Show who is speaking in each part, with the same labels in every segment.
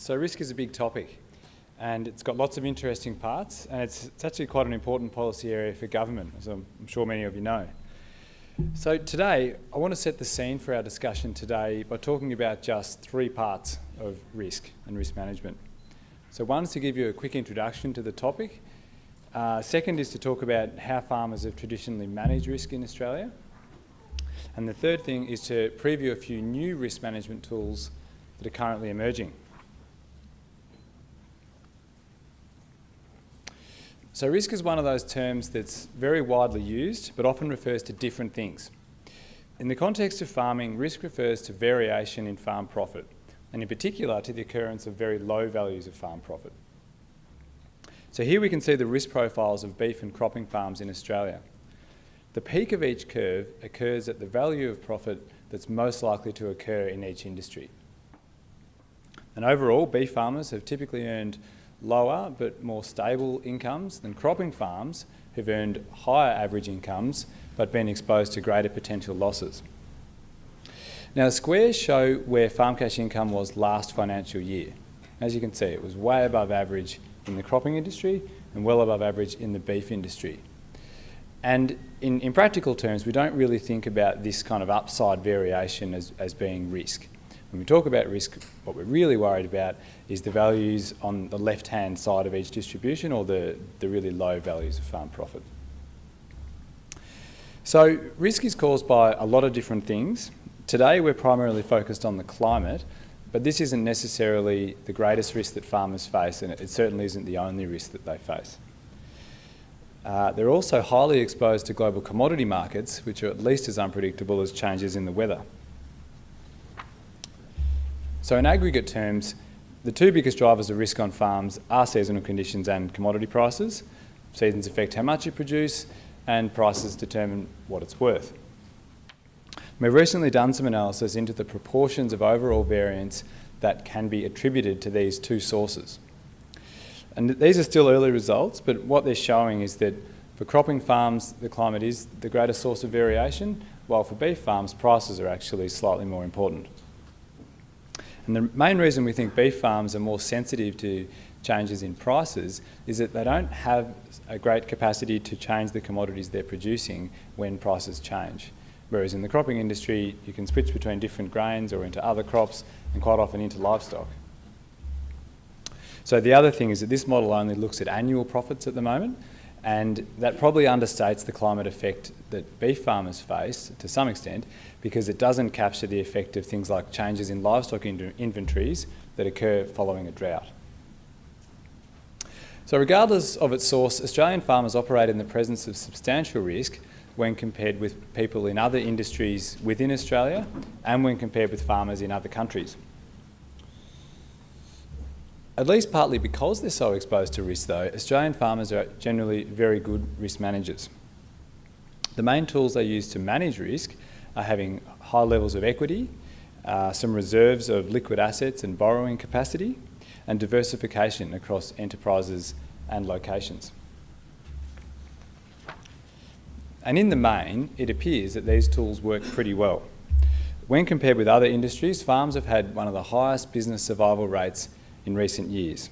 Speaker 1: So risk is a big topic and it's got lots of interesting parts and it's, it's actually quite an important policy area for government, as I'm, I'm sure many of you know. So today, I want to set the scene for our discussion today by talking about just three parts of risk and risk management. So one is to give you a quick introduction to the topic. Uh, second is to talk about how farmers have traditionally managed risk in Australia. And the third thing is to preview a few new risk management tools that are currently emerging. So risk is one of those terms that's very widely used, but often refers to different things. In the context of farming, risk refers to variation in farm profit, and in particular to the occurrence of very low values of farm profit. So here we can see the risk profiles of beef and cropping farms in Australia. The peak of each curve occurs at the value of profit that's most likely to occur in each industry. And overall, beef farmers have typically earned lower but more stable incomes than cropping farms who've earned higher average incomes but been exposed to greater potential losses. Now the squares show where farm cash income was last financial year. As you can see, it was way above average in the cropping industry and well above average in the beef industry. And in, in practical terms, we don't really think about this kind of upside variation as, as being risk. When we talk about risk, what we're really worried about is the values on the left-hand side of each distribution or the, the really low values of farm profit. So risk is caused by a lot of different things. Today we're primarily focused on the climate, but this isn't necessarily the greatest risk that farmers face and it certainly isn't the only risk that they face. Uh, they're also highly exposed to global commodity markets, which are at least as unpredictable as changes in the weather. So in aggregate terms, the two biggest drivers of risk on farms are seasonal conditions and commodity prices. Seasons affect how much you produce and prices determine what it's worth. We've recently done some analysis into the proportions of overall variance that can be attributed to these two sources. And these are still early results, but what they're showing is that for cropping farms, the climate is the greatest source of variation, while for beef farms, prices are actually slightly more important. And the main reason we think beef farms are more sensitive to changes in prices is that they don't have a great capacity to change the commodities they're producing when prices change. Whereas in the cropping industry, you can switch between different grains or into other crops and quite often into livestock. So the other thing is that this model only looks at annual profits at the moment and that probably understates the climate effect that beef farmers face to some extent because it doesn't capture the effect of things like changes in livestock in inventories that occur following a drought. So regardless of its source, Australian farmers operate in the presence of substantial risk when compared with people in other industries within Australia and when compared with farmers in other countries. At least partly because they're so exposed to risk though, Australian farmers are generally very good risk managers. The main tools they use to manage risk are having high levels of equity, uh, some reserves of liquid assets and borrowing capacity, and diversification across enterprises and locations. And in the main, it appears that these tools work pretty well. When compared with other industries, farms have had one of the highest business survival rates in recent years,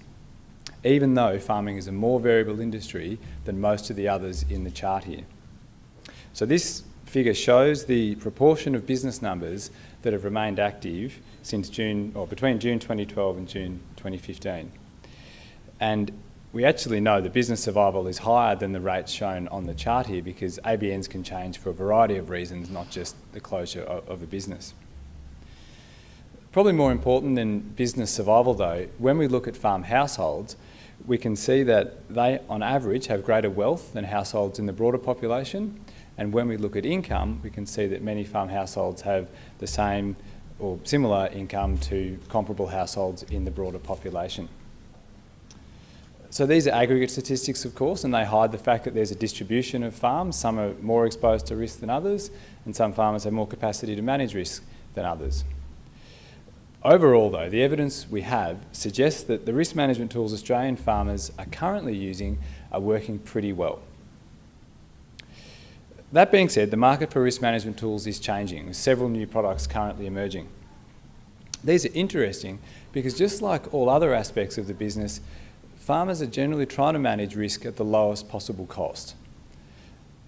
Speaker 1: even though farming is a more variable industry than most of the others in the chart here. So this figure shows the proportion of business numbers that have remained active since June, or between June 2012 and June 2015. And we actually know that business survival is higher than the rates shown on the chart here because ABNs can change for a variety of reasons, not just the closure of, of a business. Probably more important than business survival though, when we look at farm households, we can see that they on average have greater wealth than households in the broader population. And when we look at income, we can see that many farm households have the same or similar income to comparable households in the broader population. So these are aggregate statistics, of course, and they hide the fact that there's a distribution of farms. Some are more exposed to risk than others, and some farmers have more capacity to manage risk than others. Overall, though, the evidence we have suggests that the risk management tools Australian farmers are currently using are working pretty well. That being said, the market for risk management tools is changing, with several new products currently emerging. These are interesting because just like all other aspects of the business, farmers are generally trying to manage risk at the lowest possible cost.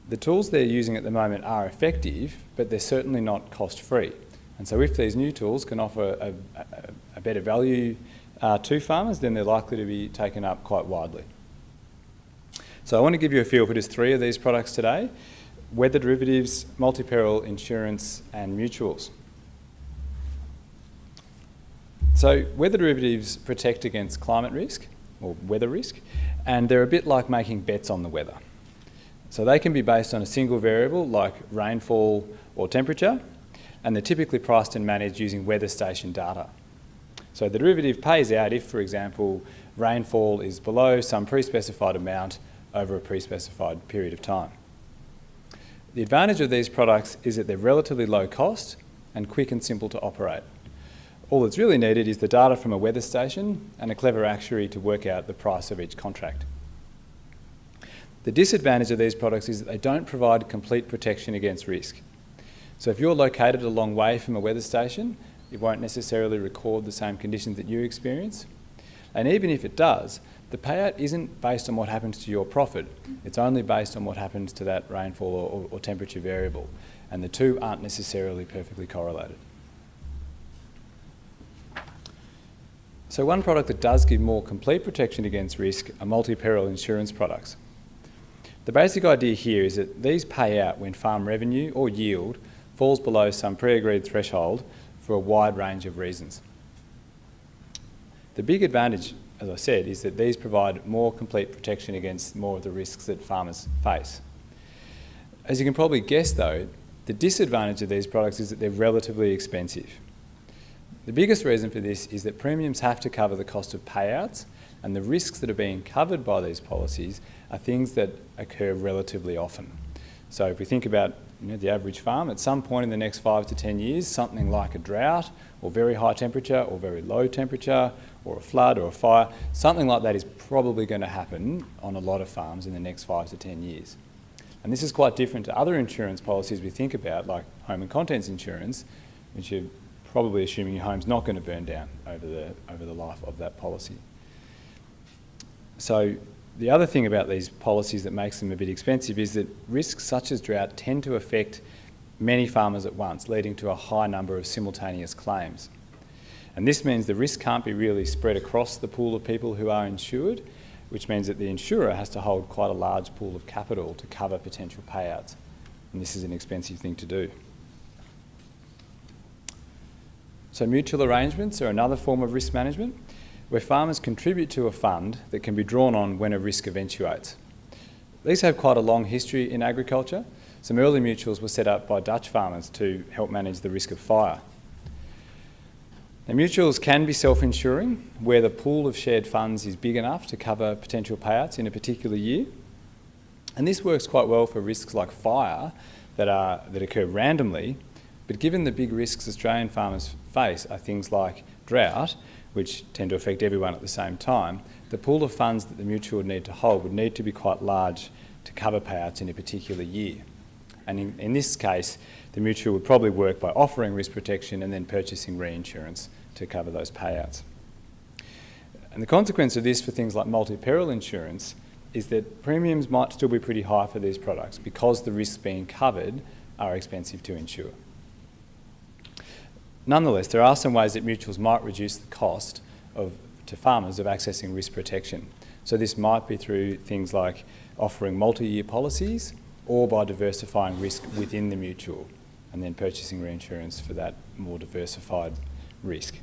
Speaker 1: The tools they're using at the moment are effective, but they're certainly not cost-free. And so if these new tools can offer a, a, a better value uh, to farmers, then they're likely to be taken up quite widely. So I want to give you a feel for just three of these products today. Weather derivatives, multi-peril insurance and mutuals. So weather derivatives protect against climate risk or weather risk and they're a bit like making bets on the weather. So they can be based on a single variable like rainfall or temperature and they're typically priced and managed using weather station data. So the derivative pays out if, for example, rainfall is below some pre-specified amount over a pre-specified period of time. The advantage of these products is that they're relatively low cost and quick and simple to operate. All that's really needed is the data from a weather station and a clever actuary to work out the price of each contract. The disadvantage of these products is that they don't provide complete protection against risk. So if you're located a long way from a weather station, it won't necessarily record the same conditions that you experience. And even if it does, the payout isn't based on what happens to your profit. It's only based on what happens to that rainfall or, or, temperature variable. And the two aren't necessarily perfectly correlated. So one product that does give more complete protection against risk are multi-peril insurance products. The basic idea here is that these pay out when farm revenue or yield falls below some pre-agreed threshold for a wide range of reasons. The big advantage as I said, is that these provide more complete protection against more of the risks that farmers face. As you can probably guess though, the disadvantage of these products is that they're relatively expensive. The biggest reason for this is that premiums have to cover the cost of payouts and the risks that are being covered by these policies are things that occur relatively often. So if we think about you know, the average farm, at some point in the next five to 10 years, something like a drought or very high temperature or very low temperature or a flood or a fire, something like that is probably going to happen on a lot of farms in the next five to 10 years. And this is quite different to other insurance policies we think about, like home and contents insurance, which you're probably assuming your home's not going to burn down over the, over the life of that policy. So the other thing about these policies that makes them a bit expensive is that risks such as drought tend to affect many farmers at once, leading to a high number of simultaneous claims. And this means the risk can't be really spread across the pool of people who are insured, which means that the insurer has to hold quite a large pool of capital to cover potential payouts. And this is an expensive thing to do. So mutual arrangements are another form of risk management where farmers contribute to a fund that can be drawn on when a risk eventuates. These have quite a long history in agriculture. Some early mutuals were set up by Dutch farmers to help manage the risk of fire. Now, mutuals can be self-insuring where the pool of shared funds is big enough to cover potential payouts in a particular year. And this works quite well for risks like fire that, are, that occur randomly, but given the big risks Australian farmers face are things like drought, which tend to affect everyone at the same time, the pool of funds that the mutual would need to hold would need to be quite large to cover payouts in a particular year. And in, in this case, the mutual would probably work by offering risk protection and then purchasing reinsurance to cover those payouts. And the consequence of this for things like multi-peril insurance is that premiums might still be pretty high for these products because the risks being covered are expensive to insure. Nonetheless, there are some ways that mutuals might reduce the cost of, to farmers of accessing risk protection. So this might be through things like offering multi-year policies or by diversifying risk within the mutual and then purchasing reinsurance for that more diversified risk.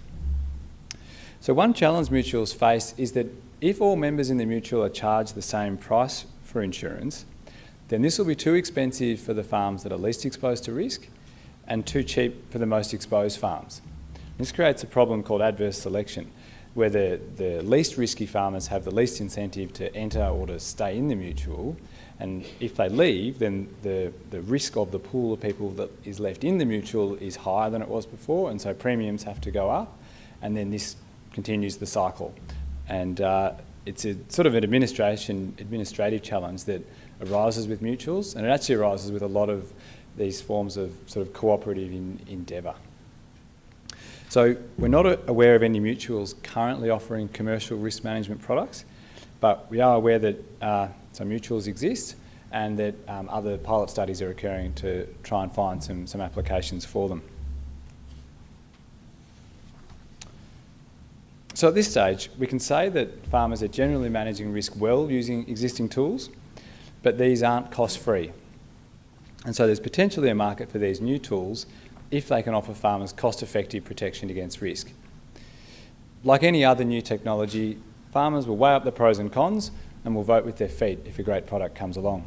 Speaker 1: So one challenge mutuals face is that if all members in the mutual are charged the same price for insurance, then this will be too expensive for the farms that are least exposed to risk and too cheap for the most exposed farms. This creates a problem called adverse selection, where the, the least risky farmers have the least incentive to enter or to stay in the mutual, and if they leave, then the, the risk of the pool of people that is left in the mutual is higher than it was before, and so premiums have to go up, and then this continues the cycle. And uh, it's a sort of an administration, administrative challenge that arises with mutuals, and it actually arises with a lot of these forms of sort of cooperative in, endeavour. So we're not aware of any mutuals currently offering commercial risk management products, but we are aware that uh, some mutuals exist and that um, other pilot studies are occurring to try and find some, some applications for them. So at this stage, we can say that farmers are generally managing risk well using existing tools, but these aren't cost-free. And so there's potentially a market for these new tools if they can offer farmers cost-effective protection against risk. Like any other new technology, farmers will weigh up the pros and cons and will vote with their feet if a great product comes along.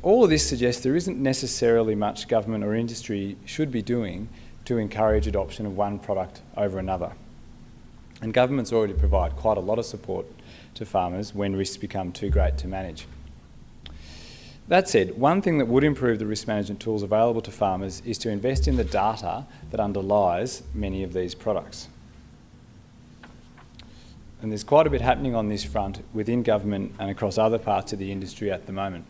Speaker 1: All of this suggests there isn't necessarily much government or industry should be doing to encourage adoption of one product over another. And governments already provide quite a lot of support to farmers when risks become too great to manage. That said, one thing that would improve the risk management tools available to farmers is to invest in the data that underlies many of these products. And there's quite a bit happening on this front within government and across other parts of the industry at the moment.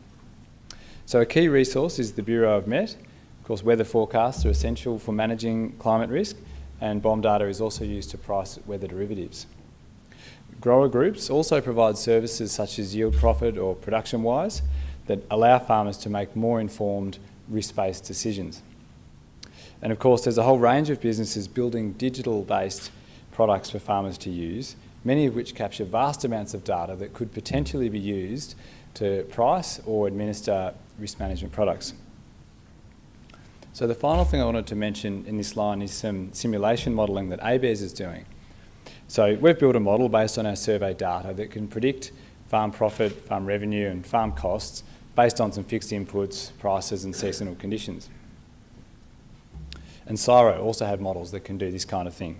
Speaker 1: So a key resource is the Bureau of Met. Of course, weather forecasts are essential for managing climate risk, and BOM data is also used to price weather derivatives. Grower groups also provide services such as Yield Prophet or ProductionWise that allow farmers to make more informed risk-based decisions. And of course there's a whole range of businesses building digital-based products for farmers to use, many of which capture vast amounts of data that could potentially be used to price or administer risk management products. So the final thing I wanted to mention in this line is some simulation modelling that ABARES is doing. So we've built a model based on our survey data that can predict farm profit, farm revenue and farm costs based on some fixed inputs, prices and seasonal conditions. And CSIRO also have models that can do this kind of thing.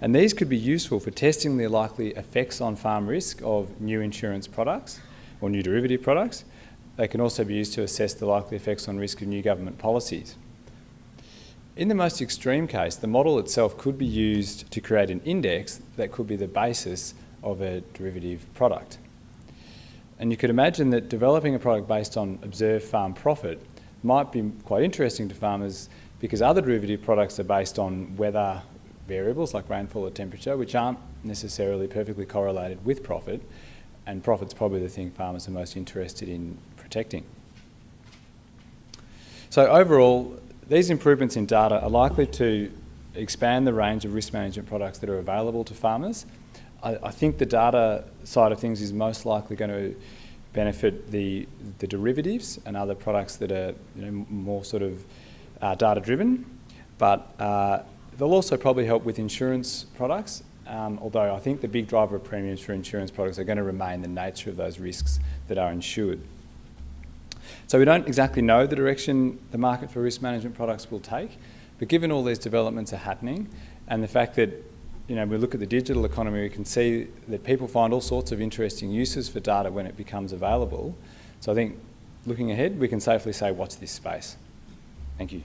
Speaker 1: And these could be useful for testing the likely effects on farm risk of new insurance products or new derivative products, they can also be used to assess the likely effects on risk of new government policies. In the most extreme case, the model itself could be used to create an index that could be the basis of a derivative product. And you could imagine that developing a product based on observed farm profit might be quite interesting to farmers because other derivative products are based on weather variables like rainfall or temperature, which aren't necessarily perfectly correlated with profit, and profit's probably the thing farmers are most interested in protecting. So overall, these improvements in data are likely to expand the range of risk management products that are available to farmers. I, I think the data side of things is most likely going to benefit the, the derivatives and other products that are you know, more sort of uh, data driven, but uh, they'll also probably help with insurance products um, although I think the big driver of premiums for insurance products are going to remain the nature of those risks that are insured. So we don't exactly know the direction the market for risk management products will take, but given all these developments are happening and the fact that you know, we look at the digital economy, we can see that people find all sorts of interesting uses for data when it becomes available. So I think looking ahead, we can safely say watch this space. Thank you.